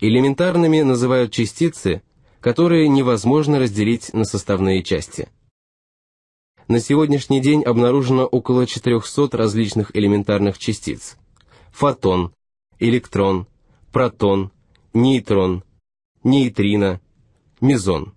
Элементарными называют частицы, которые невозможно разделить на составные части. На сегодняшний день обнаружено около 400 различных элементарных частиц. Фотон, электрон, протон, нейтрон, нейтрино, мезон.